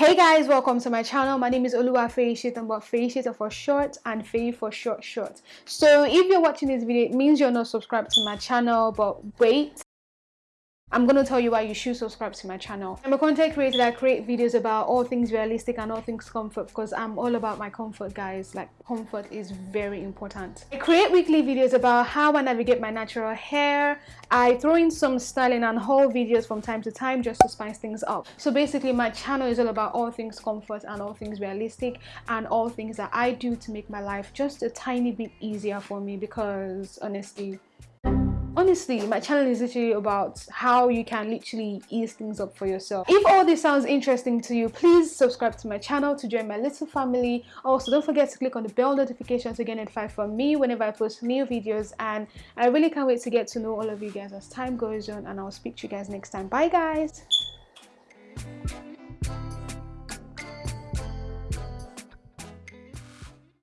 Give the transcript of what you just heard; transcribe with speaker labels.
Speaker 1: Hey guys, welcome to my channel. My name is Oluwa Feishita, but Feishita for short and Fei for short short. So if you're watching this video, it means you're not subscribed to my channel, but wait, I'm to tell you why you should subscribe to my channel. I'm a content creator that create videos about all things realistic and all things comfort because I'm all about my comfort guys. Like comfort is very important. I create weekly videos about how I navigate my natural hair. I throw in some styling and haul videos from time to time just to spice things up. So basically my channel is all about all things comfort and all things realistic and all things that I do to make my life just a tiny bit easier for me because honestly honestly my channel is literally about how you can literally ease things up for yourself. If all this sounds interesting to you please subscribe to my channel to join my little family. Also don't forget to click on the bell notification to get notified from me whenever i post new videos and i really can't wait to get to know all of you guys as time goes on and i'll speak to you guys next time. Bye guys